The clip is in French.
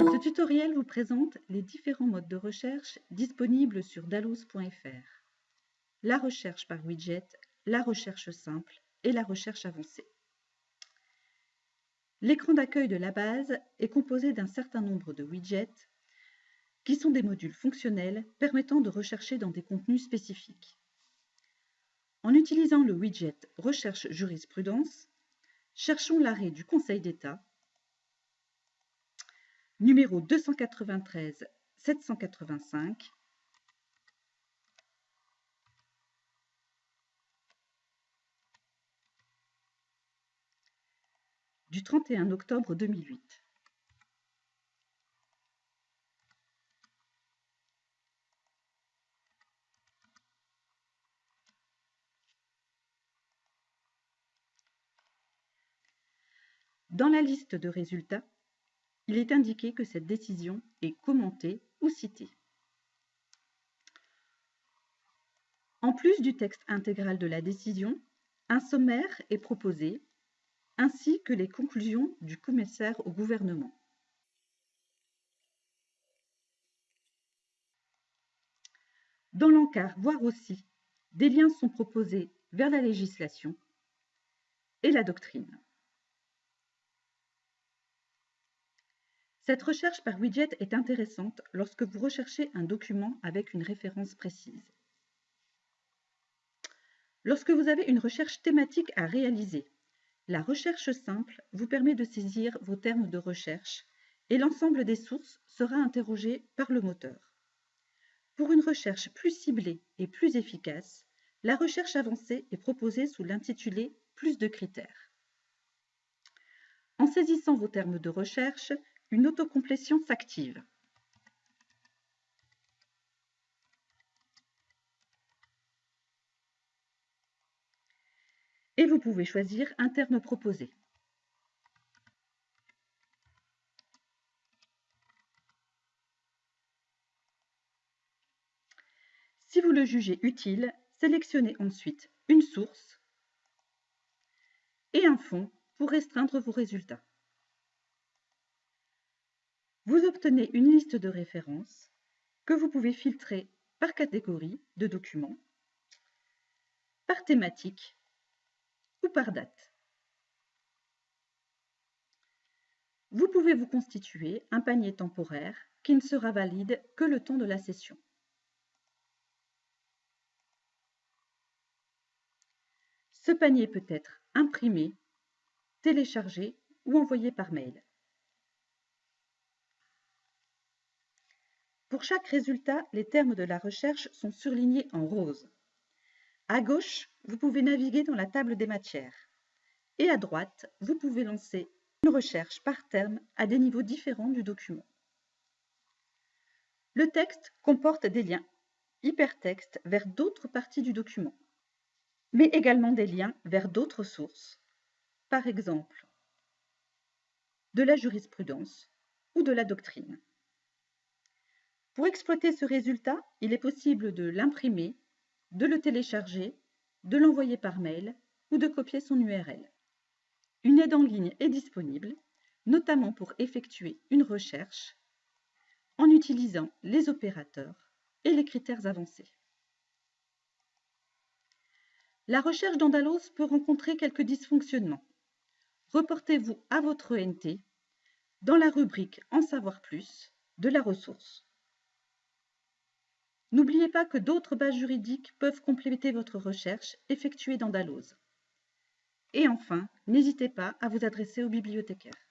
Ce tutoriel vous présente les différents modes de recherche disponibles sur dalloz.fr. La recherche par widget, la recherche simple et la recherche avancée. L'écran d'accueil de la base est composé d'un certain nombre de widgets qui sont des modules fonctionnels permettant de rechercher dans des contenus spécifiques. En utilisant le widget Recherche jurisprudence, cherchons l'arrêt du Conseil d'État numéro 293 785 du 31 octobre 2008. Dans la liste de résultats, il est indiqué que cette décision est commentée ou citée. En plus du texte intégral de la décision, un sommaire est proposé, ainsi que les conclusions du commissaire au gouvernement. Dans l'encart Voir aussi, des liens sont proposés vers la législation et la doctrine. Cette recherche par widget est intéressante lorsque vous recherchez un document avec une référence précise. Lorsque vous avez une recherche thématique à réaliser, la recherche simple vous permet de saisir vos termes de recherche et l'ensemble des sources sera interrogé par le moteur. Pour une recherche plus ciblée et plus efficace, la recherche avancée est proposée sous l'intitulé « Plus de critères ». En saisissant vos termes de recherche, une autocomplétion s'active. Et vous pouvez choisir un terme proposé. Si vous le jugez utile, sélectionnez ensuite une source et un fond pour restreindre vos résultats. Vous obtenez une liste de références que vous pouvez filtrer par catégorie de documents, par thématique ou par date. Vous pouvez vous constituer un panier temporaire qui ne sera valide que le temps de la session. Ce panier peut être imprimé, téléchargé ou envoyé par mail. Pour chaque résultat, les termes de la recherche sont surlignés en rose. À gauche, vous pouvez naviguer dans la table des matières. Et à droite, vous pouvez lancer une recherche par terme à des niveaux différents du document. Le texte comporte des liens hypertextes vers d'autres parties du document, mais également des liens vers d'autres sources, par exemple de la jurisprudence ou de la doctrine. Pour exploiter ce résultat, il est possible de l'imprimer, de le télécharger, de l'envoyer par mail ou de copier son URL. Une aide en ligne est disponible, notamment pour effectuer une recherche en utilisant les opérateurs et les critères avancés. La recherche d'Andalos peut rencontrer quelques dysfonctionnements. Reportez-vous à votre ENT dans la rubrique En savoir plus de la ressource. N'oubliez pas que d'autres bases juridiques peuvent compléter votre recherche effectuée dans Dalloz. Et enfin, n'hésitez pas à vous adresser au bibliothécaire.